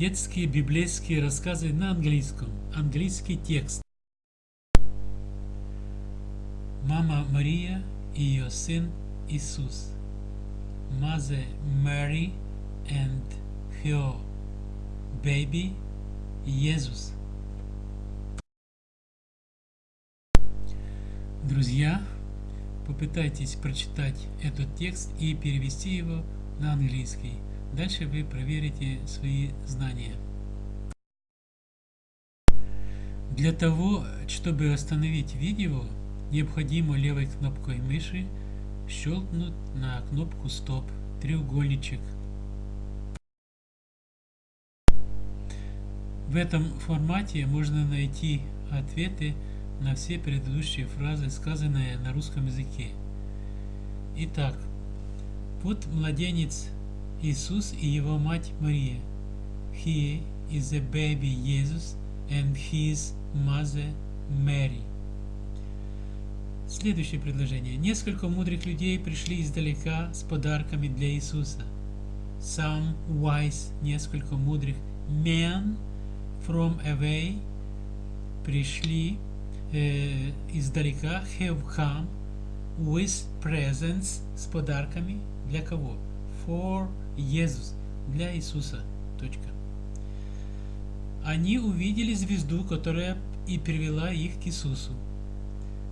Детские библейские рассказы на английском. Английский текст. Мама Мария и ее сын Иисус. Mother Mary and her baby Иисус. Друзья, попытайтесь прочитать этот текст и перевести его на английский. Дальше вы проверите свои знания. Для того, чтобы остановить видео, необходимо левой кнопкой мыши щелкнуть на кнопку стоп, треугольничек. В этом формате можно найти ответы на все предыдущие фразы, сказанные на русском языке. Итак, вот младенец Иисус и его мать Мария. He is the baby Jesus and his mother Mary. Следующее предложение. Несколько мудрых людей пришли издалека с подарками для Иисуса. Some wise, несколько мудрых men from away пришли э, издалека, have come with presents с подарками для кого? For Иисус, для Иисуса. Точка. Они увидели звезду, которая и привела их к Иисусу.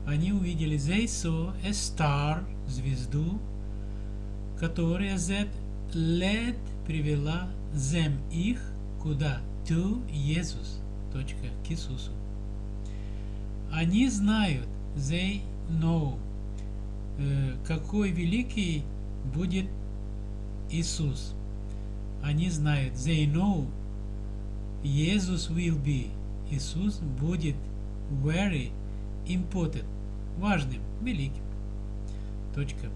Они увидели they saw a star, звезду, которая that led привела them их куда? To Jesus. Они знают, they know, э, какой великий будет Иисус. Они знают, they know, Jesus will be. Иисус будет very important, важным, великим. Точка.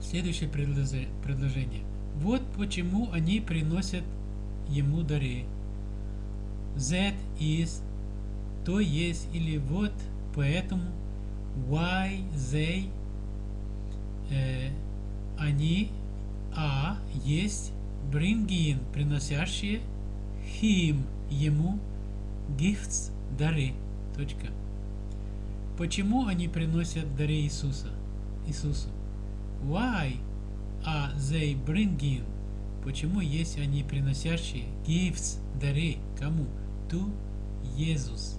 Следующее предложение. Вот почему они приносят ему дары. That is, то есть, или вот, поэтому, why they, э, они а есть bring in, приносящие him, ему, gifts, дары. Точка. Почему они приносят дары Иисуса? Иисусу. Why are they bring in? Почему есть они приносящие gifts, дары? Кому? To Jesus.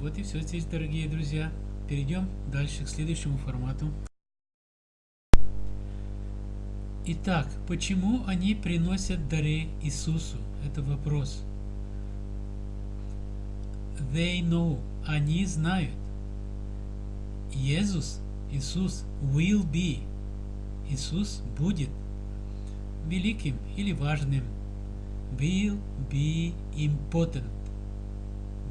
Вот и все здесь, дорогие друзья. Перейдем дальше к следующему формату. Итак, почему они приносят дары Иисусу? Это вопрос. They know. Они знают. Иисус, Иисус will be. Иисус будет великим или важным. Will be important.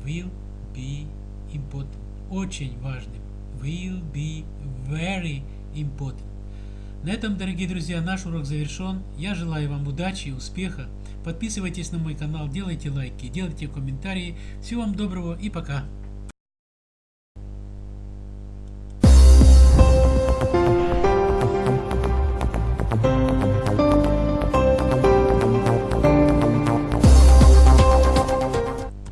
Will be important. Очень важным. Will be very important. На этом, дорогие друзья, наш урок завершен. Я желаю вам удачи, успеха. Подписывайтесь на мой канал, делайте лайки, делайте комментарии. Всего вам доброго и пока.